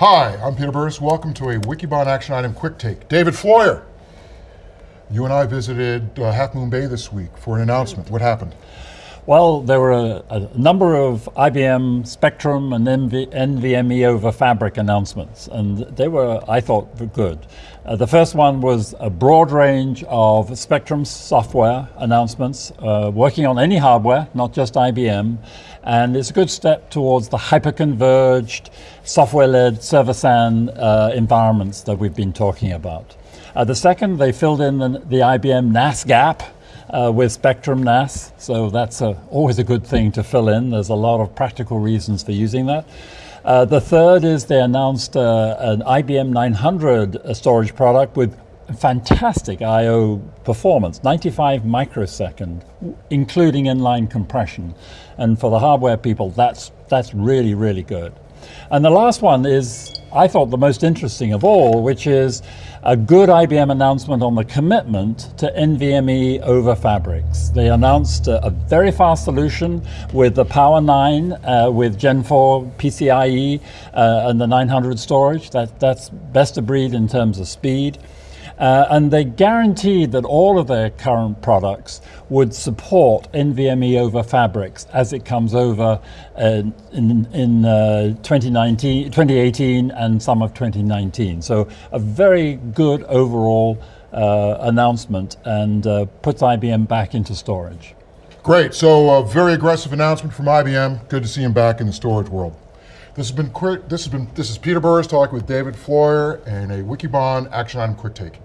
Hi, I'm Peter Burris. Welcome to a Wikibon Action Item Quick Take. David Floyer, you and I visited uh, Half Moon Bay this week for an announcement. What happened? Well, there were a, a number of IBM Spectrum and NV, NVMe over Fabric announcements, and they were, I thought, good. Uh, the first one was a broad range of Spectrum software announcements, uh, working on any hardware, not just IBM, and it's a good step towards the hyper-converged, software-led server-SAN uh, environments that we've been talking about. Uh, the second, they filled in the, the IBM NAS gap, uh, with Spectrum NAS, so that's a, always a good thing to fill in. There's a lot of practical reasons for using that. Uh, the third is they announced uh, an IBM 900 uh, storage product with fantastic I.O. performance, 95 microsecond, including inline compression. And for the hardware people, that's, that's really, really good. And the last one is, I thought the most interesting of all, which is a good IBM announcement on the commitment to NVMe over Fabrics. They announced a, a very fast solution with the Power 9 uh, with Gen 4 PCIe uh, and the 900 storage. That, that's best of breed in terms of speed. Uh, and they guaranteed that all of their current products would support NVMe over Fabrics as it comes over uh, in, in uh, 2019, 2018 and some of 2019. So a very good overall uh, announcement and uh, puts IBM back into storage. Great, so a very aggressive announcement from IBM. Good to see him back in the storage world. This has been this has been this is Peter Burris talking with David Floyer and a Wikibon action item quick take.